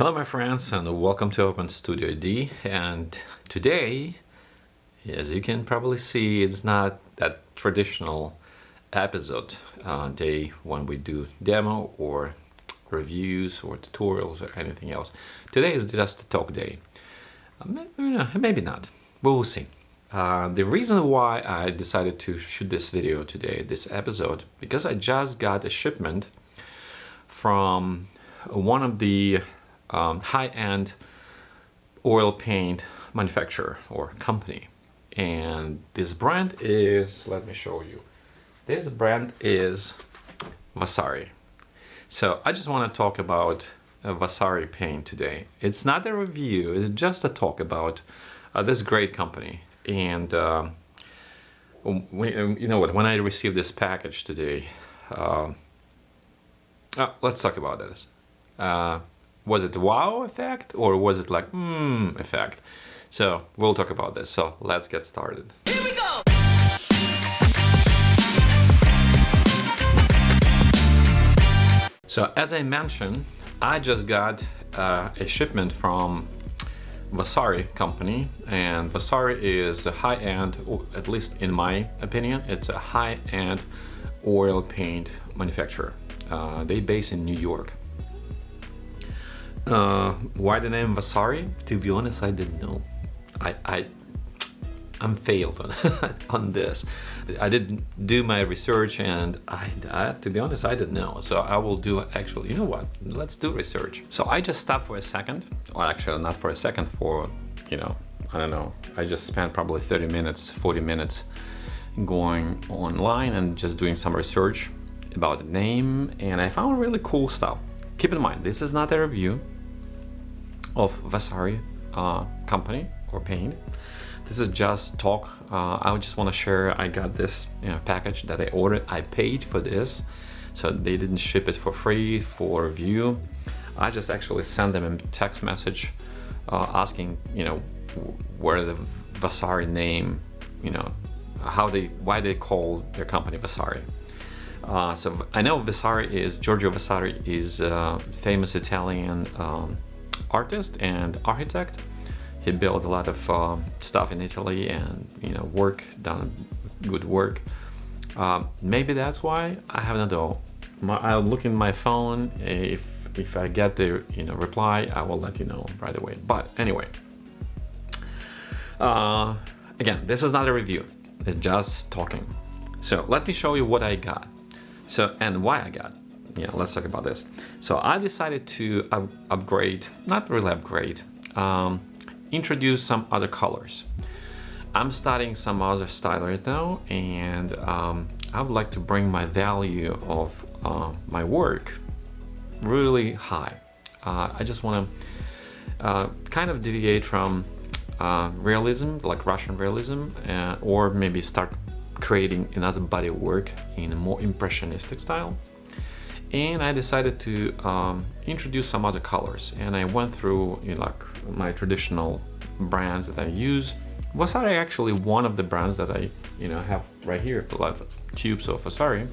Hello my friends and welcome to Open Studio D and today as you can probably see it's not that traditional episode uh, day when we do demo or reviews or tutorials or anything else. Today is just a talk day. Uh, maybe not, we'll see. Uh, the reason why I decided to shoot this video today, this episode, because I just got a shipment from one of the um, high-end oil paint manufacturer or company. And this brand is let me show you. This brand is Vasari. So I just want to talk about uh, Vasari paint today. It's not a review it's just a talk about uh, this great company. And uh, you know what when I received this package today uh, oh, let's talk about this. Uh, was it wow effect or was it like mmm effect? So we'll talk about this. So let's get started. Here we go! So as I mentioned, I just got uh, a shipment from Vasari company and Vasari is a high-end, at least in my opinion, it's a high-end oil paint manufacturer. Uh, they base in New York uh, why the name Vasari? To be honest, I didn't know. I, I I'm failed on, on this. I didn't do my research and I, I, to be honest, I didn't know. So I will do actually, you know what, let's do research. So I just stopped for a second, or actually not for a second, for, you know, I don't know. I just spent probably 30 minutes, 40 minutes going online and just doing some research about the name and I found really cool stuff. Keep in mind, this is not a review of Vasari uh, company or paint. This is just talk. Uh, I just want to share I got this you know, package that I ordered. I paid for this. So they didn't ship it for free for review. I just actually sent them a text message uh, asking, you know, where the Vasari name, you know, how they, why they call their company Vasari. Uh, so I know Vasari is, Giorgio Vasari is a famous Italian um, artist and architect. He built a lot of uh, stuff in Italy and you know work done good work. Uh, maybe that's why I have not know. I'll look in my phone if if I get the you know reply I will let you know right away. But anyway, uh, again this is not a review. It's just talking. So let me show you what I got. So and why I got yeah, let's talk about this. So I decided to up upgrade, not really upgrade, um, introduce some other colors. I'm starting some other style right now and um, I would like to bring my value of uh, my work really high. Uh, I just want to uh, kind of deviate from uh, realism, like Russian realism, uh, or maybe start creating another body of work in a more impressionistic style. And I decided to um, introduce some other colors. And I went through you know, like my traditional brands that I use. Vasari actually one of the brands that I you know have right here the of tubes of Vasari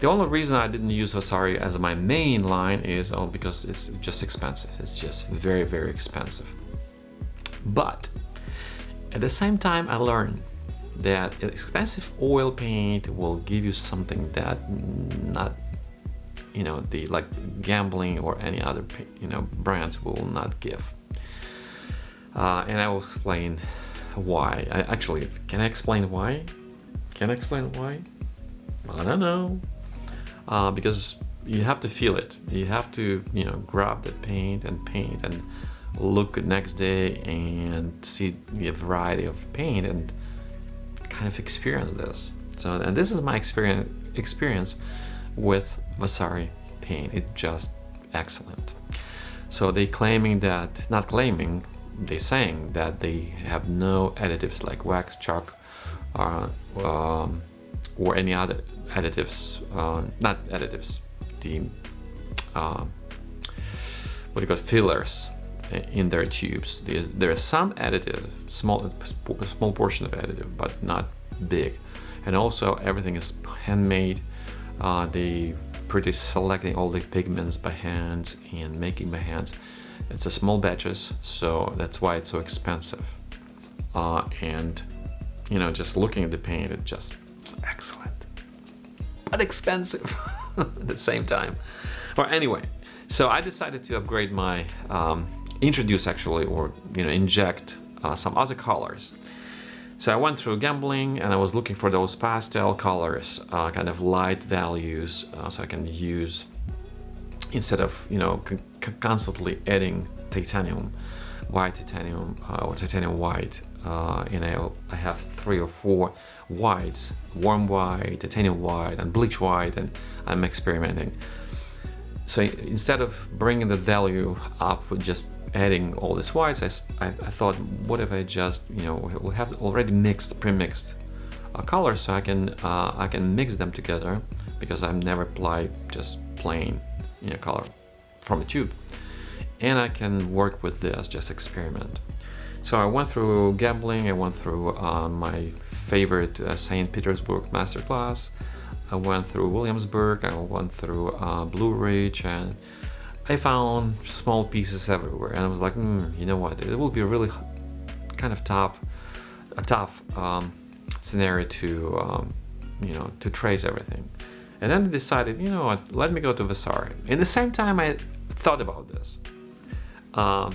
the only reason I didn't use Vasari as my main line is oh, because it's just expensive. It's just very very expensive. But at the same time I learned that expensive oil paint will give you something that not you know the like Gamblin or any other you know brands will not give. Uh, and I will explain why. I, actually can I explain why? Can I explain why? I don't know. Uh, because you have to feel it. You have to you know grab the paint and paint and look next day and see the variety of paint and kind of experience this so and this is my experience experience with Vasari paint. It's just excellent. So they claiming that, not claiming, they saying that they have no additives like wax, chalk, or, um, or any other additives, uh, not additives, the, uh, what do you call fillers in their tubes. There There is some additive, small, small portion of additive, but not big. And also everything is handmade. Uh, they pretty selecting all the pigments by hand and making by hand It's a small batches, so that's why it's so expensive. Uh, and you know, just looking at the paint, it's just excellent, but expensive at the same time. Or anyway, so I decided to upgrade my, um, introduce actually, or you know, inject uh, some other colors. So I went through Gamblin and I was looking for those pastel colors, uh, kind of light values, uh, so I can use instead of you know constantly adding titanium, white titanium uh, or titanium white. Uh, and I, I have three or four whites, warm white, titanium white, and bleach white, and I'm experimenting. So instead of bringing the value up with just adding all these whites, I, I, I thought, what if I just, you know, we have already mixed, pre-mixed uh, colors, so I can uh, I can mix them together because I've never applied just plain you know, color from a tube. And I can work with this, just experiment. So I went through Gamblin, I went through uh, my favorite uh, St. Petersburg masterclass, I went through Williamsburg, I went through uh, Blue Ridge, and I found small pieces everywhere. And I was like, mm, you know what, it will be a really kind of tough, a tough um, scenario to, um, you know, to trace everything. And then I decided, you know what, let me go to Vasari. In the same time I thought about this. Um,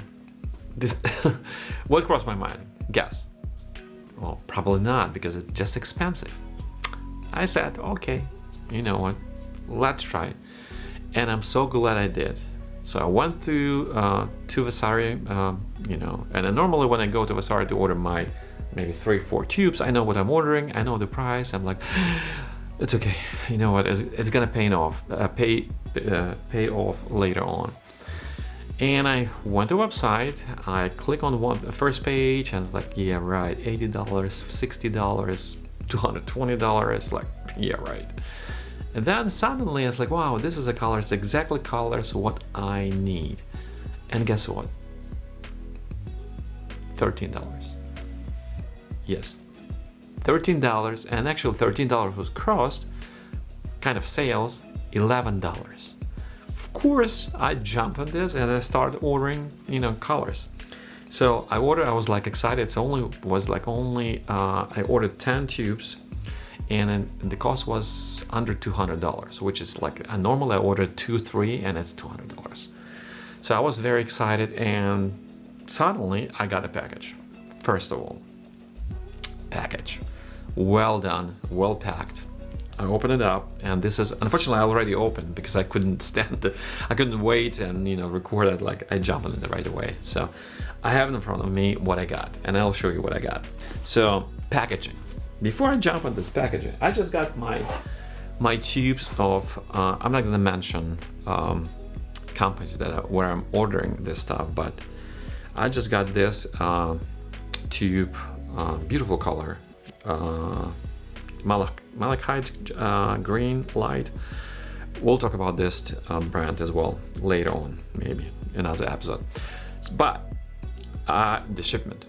this what crossed my mind? Guess. Well, probably not because it's just expensive. I said, okay, you know what, let's try it. And I'm so glad I did. So I went to uh, to Vasari, um, you know, and then normally when I go to Vasari to order my maybe three, four tubes, I know what I'm ordering, I know the price. I'm like, it's okay. You know what? It's, it's gonna pay off, uh, pay uh, pay off later on. And I went to website. I click on one the first page, and like, yeah, right, eighty dollars, sixty dollars, two hundred twenty dollars. Like, yeah, right. And then suddenly it's like, wow, this is a color. It's exactly colors what I need. And guess what? Thirteen dollars. Yes, $13 and actually $13 was crossed kind of sales $11 of course I jumped on this and I started ordering you know colors so I ordered I was like excited it's only was like only uh, I ordered 10 tubes and the cost was under $200 which is like I normally I ordered two three and it's $200 so I was very excited and suddenly I got a package first of all package well done, well packed. I open it up and this is unfortunately I already open because I couldn't stand it. I couldn't wait and you know record it like I jumped in it right away. So I have in front of me what I got and I'll show you what I got. So packaging. Before I jump on this packaging, I just got my my tubes of uh, I'm not gonna mention um, companies that are, where I'm ordering this stuff, but I just got this uh, tube, uh, beautiful color uh, malachite uh, green light. We'll talk about this um, brand as well later on, maybe another episode. But uh, the shipment.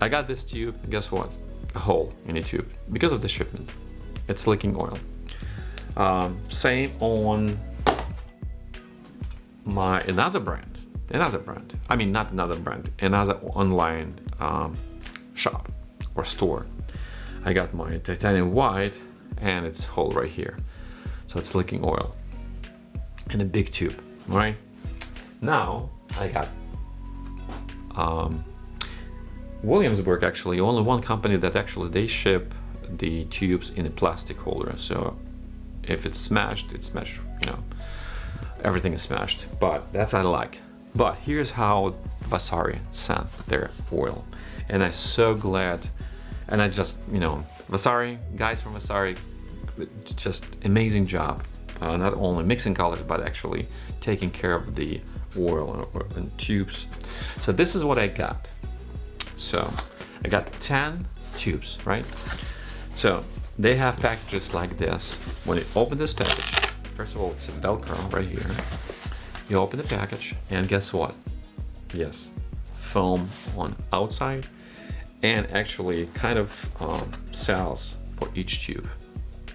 I got this tube, guess what? A hole in the tube because of the shipment. It's leaking oil. Um, same on my another brand, another brand. I mean, not another brand, another online um, shop or store I got my titanium white and it's hole right here. So it's leaking oil in a big tube, right? Now I got um, Williamsburg actually, only one company that actually they ship the tubes in a plastic holder. So if it's smashed, it's smashed, you know, everything is smashed, but that's I like. But here's how Vasari sent their oil. And I'm so glad and I just, you know, Vasari, guys from Vasari, just amazing job. Uh, not only mixing colors, but actually taking care of the oil and, and tubes. So this is what I got. So I got 10 tubes, right? So they have packages like this. When you open this package, first of all, it's a Velcro right here. You open the package and guess what? Yes, foam on outside and actually kind of um, cells for each tube.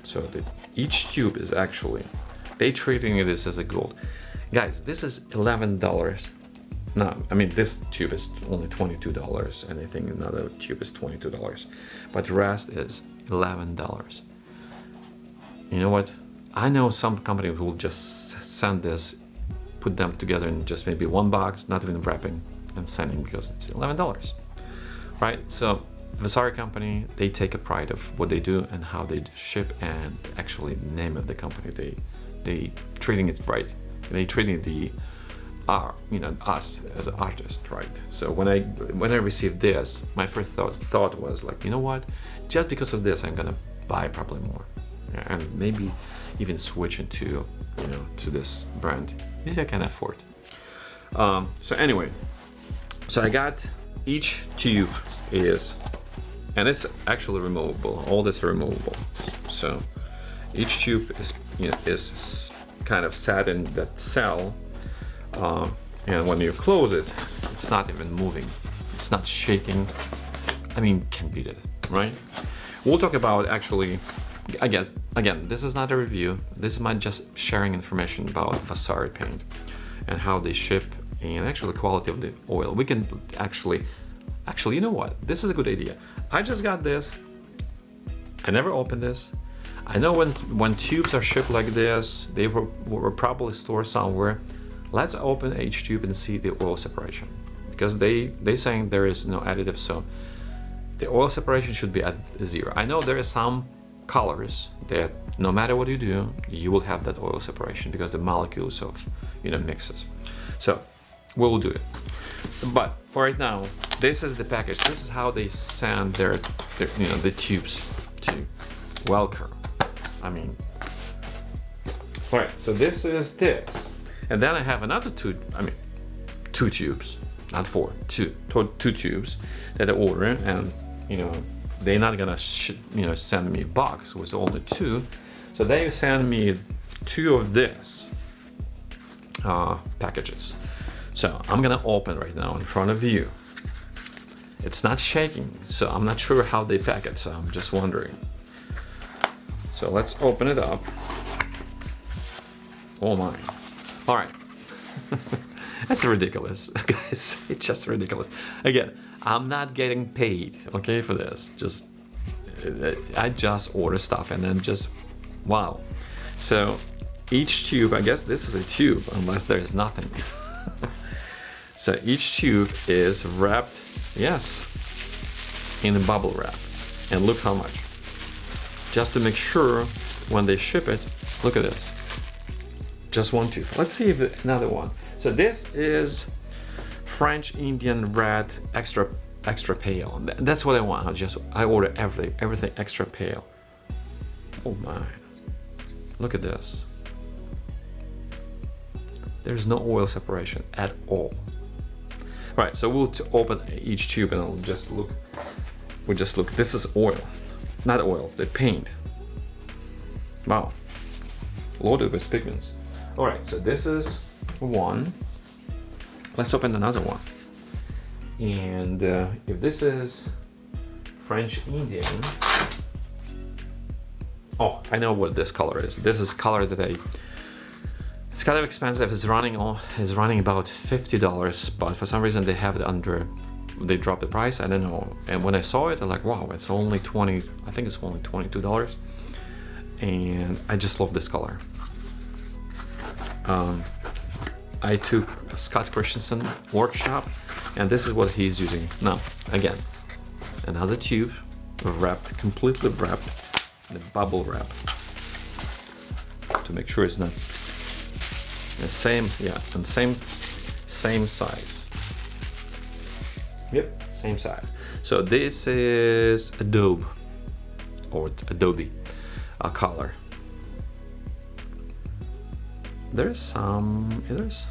So the, each tube is actually, they treating this as a gold. Guys, this is $11 no, I mean this tube is only $22 and I think another tube is $22 but the rest is $11 you know what? I know some companies will just send this put them together in just maybe one box not even wrapping and sending because it's $11 right? So Vasari company they take a pride of what they do and how they ship and actually the name of the company they they treating it right. They treating the are you know us as an artist right? So when i when i received this my first thought thought was like you know what? Just because of this i'm gonna buy probably more. And maybe even switch into you know to this brand. If i can afford. Um, so anyway so i got each tube is and it's actually removable all this removable. So each tube is you know, is kind of sat in that cell uh, and when you close it it's not even moving. It's not shaking. I mean can't beat it right? We'll talk about actually I guess again this is not a review. This is my just sharing information about Vasari paint and how they ship and actually quality of the oil. We can actually actually you know what? This is a good idea. I just got this. I never opened this. I know when when tubes are shipped like this they were, were probably stored somewhere Let's open H-tube and see the oil separation because they they saying there is no additive so the oil separation should be at zero. I know there are some colors that no matter what you do you will have that oil separation because the molecules of you know mixes. So we'll do it. But for right now this is the package. This is how they send their, their you know the tubes to Welker. I mean all right so this is this and then I have another two, I mean, two tubes, not four, two, two tubes that I order and, you know, they're not gonna, you know, send me a box with only two. So they send me two of this uh, packages. So I'm gonna open right now in front of you. It's not shaking, so I'm not sure how they pack it, so I'm just wondering. So let's open it up. Oh my. All right. That's ridiculous, guys. It's just ridiculous. Again, I'm not getting paid, okay, for this. Just, uh, I just order stuff and then just, wow. So each tube, I guess this is a tube, unless there is nothing. so each tube is wrapped, yes, in a bubble wrap. And look how much. Just to make sure when they ship it, look at this just one tooth. Let's see if another one. So this is French Indian red extra extra pale. That's what I want. I just I order everything everything extra pale. Oh my! Look at this. There's no oil separation at all. Right. So we'll open each tube and I'll just look. We just look. This is oil, not oil. The paint. Wow. Loaded with pigments. All right, so this is one. Let's open another one. And uh, if this is French Indian, oh, I know what this color is. This is color that I, it's kind of expensive. It's running, on, it's running about $50, but for some reason they have it under, they dropped the price, I don't know. And when I saw it, I'm like, wow, it's only 20, I think it's only $22. And I just love this color um, I took Scott Christensen workshop and this is what he's using. Now again another tube wrapped completely wrapped in a bubble wrap to make sure it's not the same yeah and same same size. Yep same size. So this is Adobe or Adobe a color there's some there's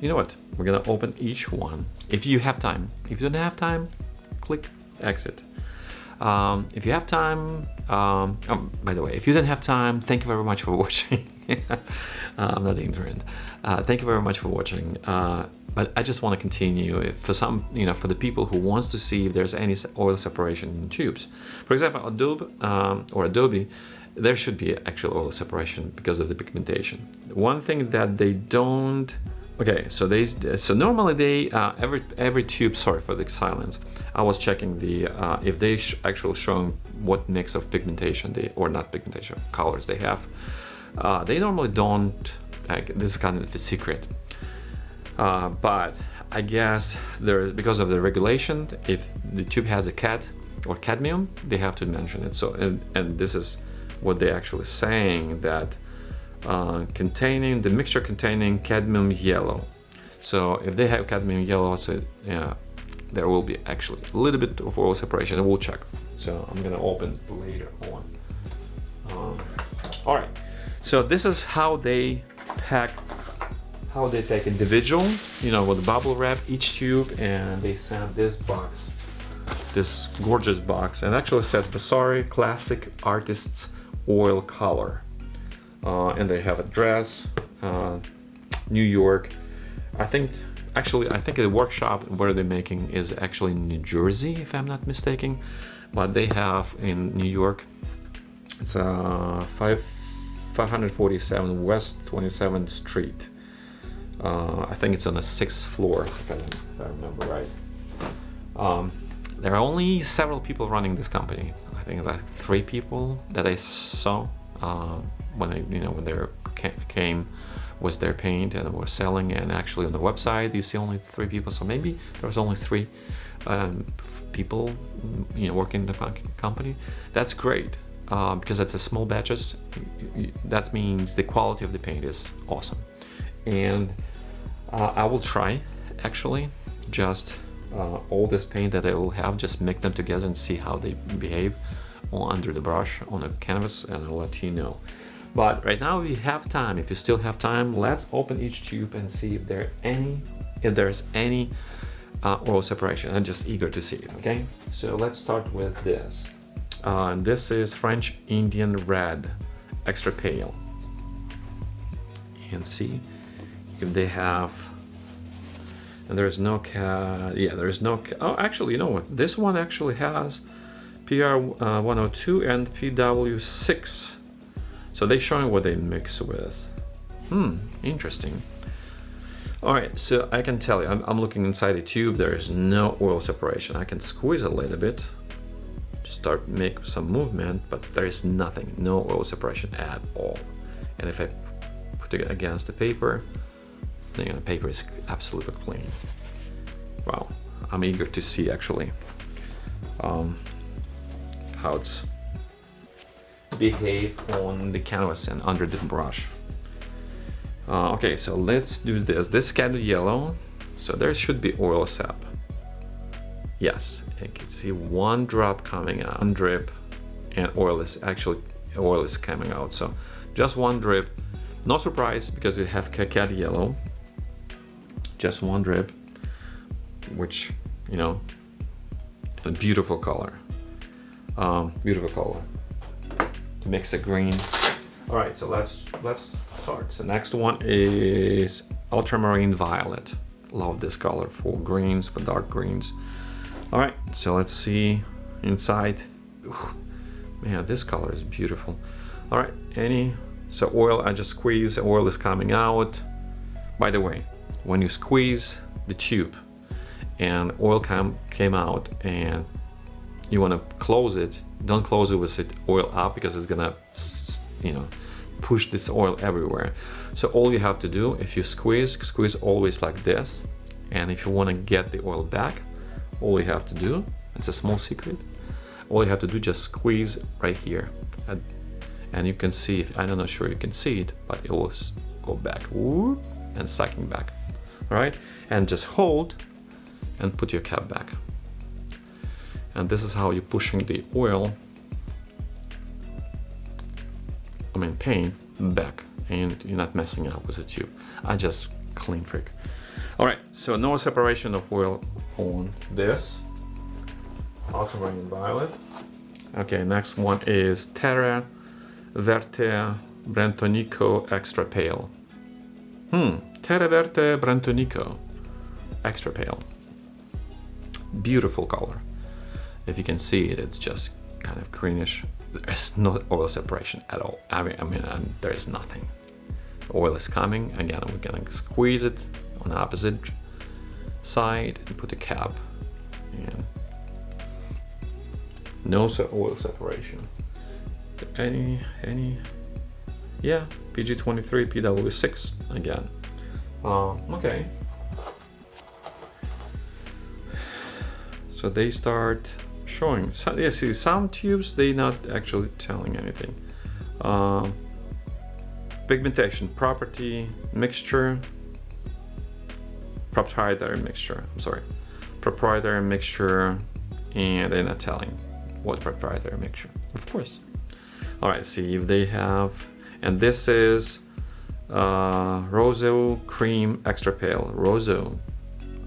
you know what? We're gonna open each one. If you have time. If you don't have time click exit. Um, if you have time um, oh, by the way if you don't have time thank you very much for watching. Uh, I'm not ignorant. Uh, thank you very much for watching. Uh, but I just want to continue for some you know for the people who wants to see if there's any oil separation in tubes. For example Adobe um, or Adobe there should be actual oil separation because of the pigmentation. One thing that they don't Okay, so they so normally they uh, every every tube. Sorry for the silence. I was checking the uh, if they sh actually showing what mix of pigmentation they or not pigmentation colors they have. Uh, they normally don't. Like, this is kind of a secret. Uh, but I guess there is because of the regulation. If the tube has a cad or cadmium, they have to mention it. So and and this is what they're actually saying that uh, containing the mixture containing cadmium yellow. So if they have cadmium yellow, so yeah, there will be actually a little bit of oil separation. And we'll check. So I'm gonna open later on. Um, all right. So this is how they pack, how they take individual, you know, with bubble wrap each tube, and they send this box, this gorgeous box, and actually says Vasari Classic Artists Oil Color uh, and they have address, uh, New York. I think, actually, I think the workshop where they're making is actually in New Jersey, if I'm not mistaken. But they have in New York, it's uh, 5, 547 West 27th Street. Uh, I think it's on the sixth floor, if I, if I remember right. Um, there are only several people running this company. I think like three people that I saw. Uh, when they you know when they came was their paint and were selling. And actually on the website you see only three people. So maybe there was only three um, people you know working in the company. That's great uh, because it's a small batches. That means the quality of the paint is awesome. And uh, I will try actually just uh, all this paint that I will have just mix them together and see how they behave under the brush on a canvas and I'll let you know but right now we have time. If you still have time, let's open each tube and see if there any, if there's any uh, oil separation. I'm just eager to see it, okay? So let's start with this. Uh, this is French Indian Red, extra pale. And see if they have, and there's no cat, yeah, there's no, oh, actually, you know what? This one actually has PR uh, 102 and PW6 so they're showing what they mix with. Hmm, interesting. All right, so I can tell you, I'm, I'm looking inside the tube, there is no oil separation. I can squeeze a little bit, start make some movement, but there is nothing, no oil separation at all. And if I put it against the paper, then the paper is absolutely clean. Wow, I'm eager to see actually um, how it's behave on the canvas and under the brush. Uh, okay, so let's do this. This of yellow, so there should be oil sap. Yes, you can see one drop coming out, one drip, and oil is actually oil is coming out. So just one drip. No surprise because it have cacao yellow. Just one drip, which you know, a beautiful color. Um, beautiful color to mix a green. All right, so let's let's start. So next one is ultramarine violet. Love this color for greens, for dark greens. All right, so let's see inside. Ooh, man, this color is beautiful. All right, any, so oil, I just squeeze, oil is coming out. By the way, when you squeeze the tube and oil came, came out and you want to close it don't close it with it oil up because it's gonna you know push this oil everywhere. So all you have to do if you squeeze squeeze always like this. And if you want to get the oil back all you have to do it's a small secret all you have to do just squeeze right here. And, and you can see if I'm not sure you can see it but it will go back whoop, and sucking back. All right? And just hold and put your cap back and this is how you're pushing the oil I mean paint back. And you're not messing up with the tube. I just clean freak. All right so no separation of oil on this. Ultramarine violet. Okay next one is Terra Verte Brentonico Extra Pale. Hmm Terra Verte Brentonico Extra Pale. Beautiful color if you can see it, it's just kind of greenish. There's no oil separation at all. I mean, I mean, there is nothing. The oil is coming. Again, we're gonna squeeze it on the opposite side and put the cap and no oil separation any any yeah pg23 pw6 again uh, okay so they start showing. So, see some tubes they're not actually telling anything. Uh, pigmentation property mixture. Proprietary mixture I'm sorry. Proprietary mixture and they're not telling what proprietary mixture of course. All right see if they have and this is uh, Rosso cream extra pale. Rosso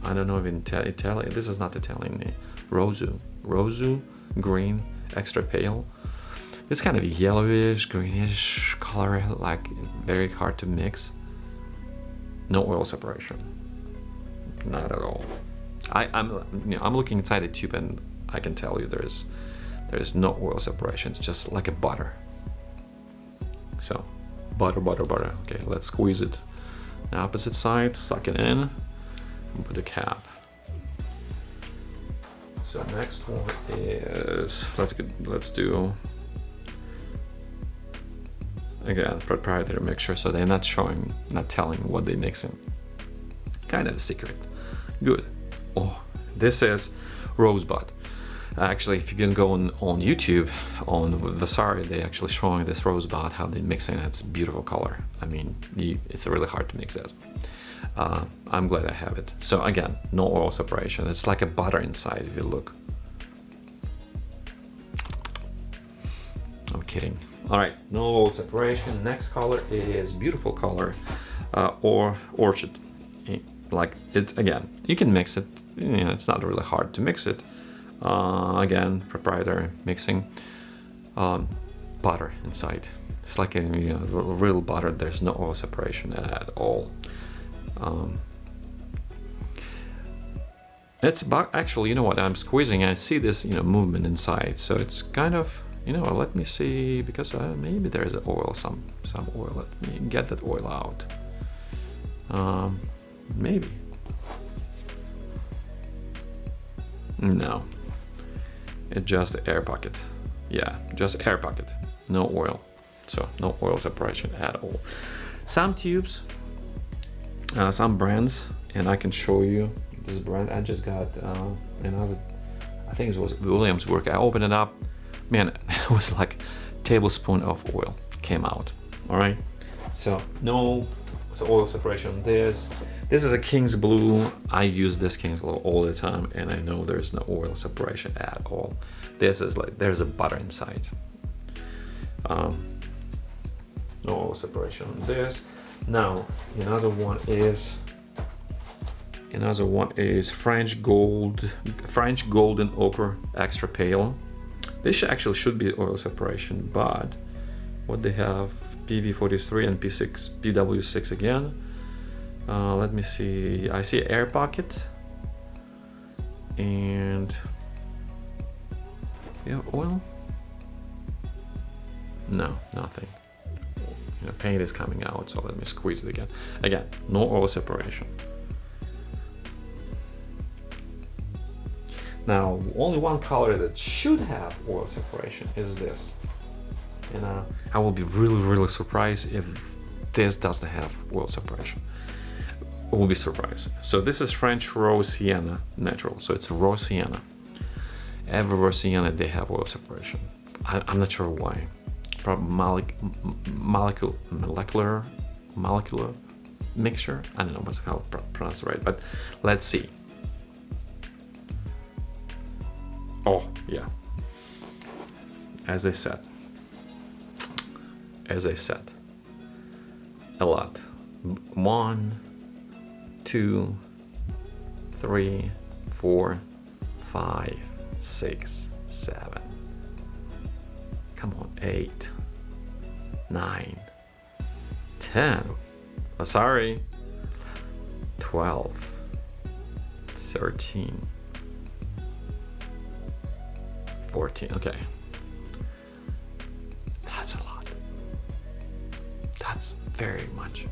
I don't know if in Italian this is not Italian name. Rosso Rosso green extra pale. It's kind of yellowish greenish color like very hard to mix. No oil separation. Not at all. I, I'm you know I'm looking inside the tube and I can tell you there's there's no oil separation. It's just like a butter. So butter, butter, butter. Okay, let's squeeze it. The opposite side, suck it in, and put the cap. So next one is let's get let's do again proprietary mixture. So they're not showing, not telling what they're mixing. Kind of a secret. Good. Oh, this is rosebud. Actually, if you can go on, on YouTube, on Vasari, they actually showing this rosebud, how they mix it. It's beautiful color. I mean, you, it's really hard to mix that. Uh, I'm glad I have it. So again, no oil separation. It's like a butter inside if you look. I'm kidding. All right, no oil separation. Next color is beautiful color uh, or orchid. Like it's again, you can mix it. You know, it's not really hard to mix it uh, again proprietary mixing um, butter inside it's like a you know, real butter there's no oil separation at all um, it's about actually you know what I'm squeezing I see this you know movement inside so it's kind of you know let me see because uh, maybe there's oil some some oil let me get that oil out. Um, maybe. No. It's just air pocket. Yeah just air pocket. No oil. So no oil separation at all. Some tubes uh, some brands and I can show you this brand I just got uh, another I think it was Williamsburg I opened it up man it was like tablespoon of oil came out all right so no oil separation on this this is a King's Blue. I use this King's Blue all the time and I know there's no oil separation at all. This is like, there's a butter inside. Um, no oil separation on this. Now, another one is, another one is French Gold, French Golden Ochre Extra Pale. This actually should be oil separation, but what they have, PV43 and P6, PW6 again, uh, let me see I see air pocket. And yeah oil? No nothing you know, paint is coming out so let me squeeze it again again no oil separation now only one color that should have oil separation is this and uh, I will be really really surprised if this doesn't have oil separation will be surprised. So this is French raw sienna natural. So it's raw sienna. Every raw sienna they have oil separation. I, am not sure why. Molecule, molecular, molecular mixture. I don't know what's how to pronounce it right, but let's see. Oh yeah. As I said, as I said, a lot. One, two, three, four, five, six, seven. Come on, eight, nine, ten. Oh, sorry. 12, 13, 14. Okay. That's a lot. That's very much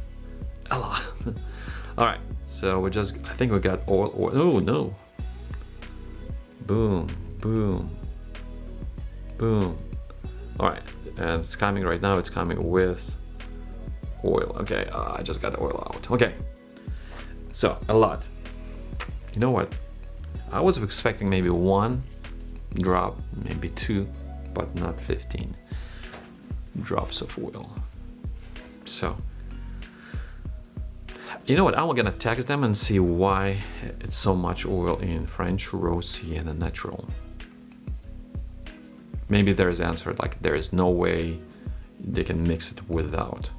a lot. All right. So we just, I think we got oil. Oh no. Boom, boom, boom. All right, and it's coming right now. It's coming with oil. Okay, uh, I just got the oil out. Okay, so a lot. You know what? I was expecting maybe one drop, maybe two, but not 15 drops of oil. So, you know what, I'm gonna text them and see why it's so much oil in French, raw sienna natural. Maybe there's answer, like there is no way they can mix it without.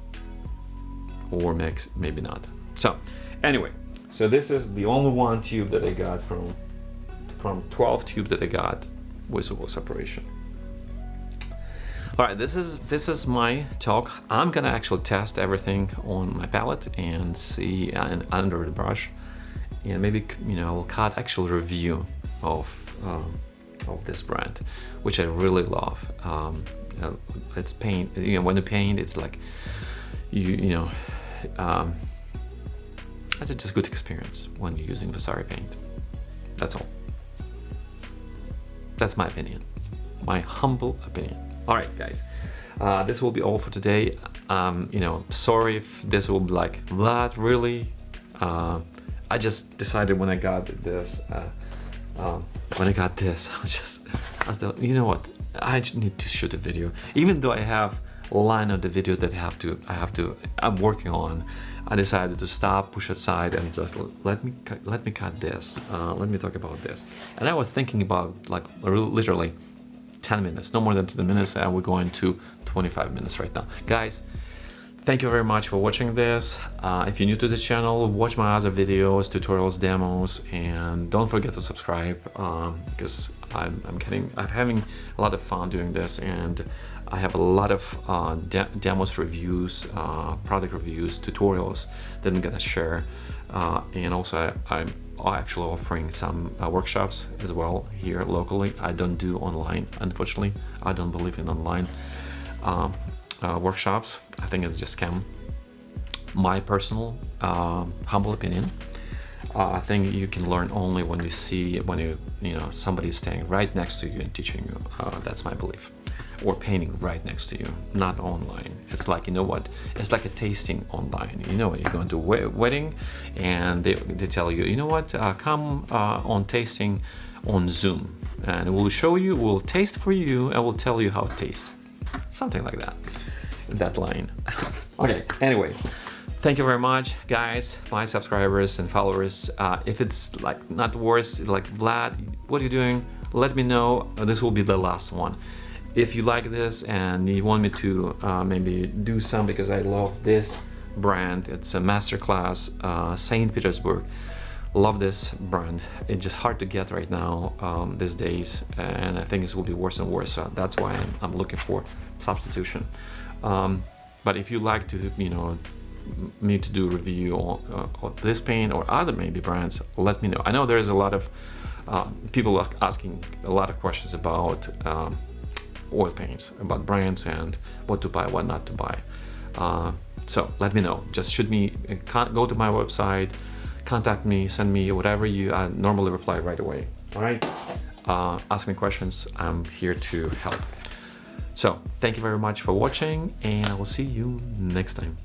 Or mix, maybe not. So, anyway, so this is the only one tube that I got from from 12 tube that I got with oil separation. All right, this is this is my talk. I'm gonna actually test everything on my palette and see and under the brush, and maybe you know I will cut actual review of um, of this brand, which I really love. Um, you know, it's paint. You know, when you paint, it's like you you know. Um, it's just good experience when you're using Vasari paint. That's all. That's my opinion. My humble opinion. All right, guys, uh, this will be all for today. Um, you know, sorry if this will be like, that really? Uh, I just decided when I got this, uh, um, when I got this, I was just, I thought, you know what? I just need to shoot a video. Even though I have a line of the video that I have to, I have to, I'm working on, I decided to stop, push aside, and just let me let me cut this. Uh, let me talk about this. And I was thinking about like literally 10 minutes, no more than 10 minutes, and we're going to 25 minutes right now. Guys, thank you very much for watching this. Uh, if you're new to the channel, watch my other videos, tutorials, demos, and don't forget to subscribe um, because I'm, I'm getting, I'm having a lot of fun doing this and I have a lot of uh, de demos, reviews, uh, product reviews, tutorials that I'm gonna share. Uh, and also I, am actually offering some uh, workshops as well here locally. I don't do online, unfortunately. I don't believe in online um, uh, workshops. I think it's just scam. My personal um, humble opinion. Uh, I think you can learn only when you see when you you know somebody is standing right next to you and teaching you. Uh, that's my belief or painting right next to you, not online. It's like, you know what, it's like a tasting online. You know, you go into a wedding and they, they tell you, you know what, uh, come uh, on tasting on Zoom and we'll show you, we'll taste for you and we'll tell you how it tastes. Something like that, that line. okay, anyway, thank you very much guys my subscribers and followers. Uh, if it's like not worse like Vlad what are you doing? Let me know. This will be the last one. If you like this and you want me to uh, maybe do some because I love this brand it's a masterclass uh, St. Petersburg. Love this brand. It's just hard to get right now um, these days and I think it will be worse and worse. So that's why I'm, I'm looking for substitution um, but if you like to you know me to do review on, uh, on this paint or other maybe brands let me know I know there's a lot of uh, people are asking a lot of questions about um, oil paints, about brands and what to buy, what not to buy. Uh, so let me know. Just shoot me, uh, go to my website, contact me, send me whatever you I normally reply right away. All right. Uh, ask me questions. I'm here to help. So thank you very much for watching and I will see you next time.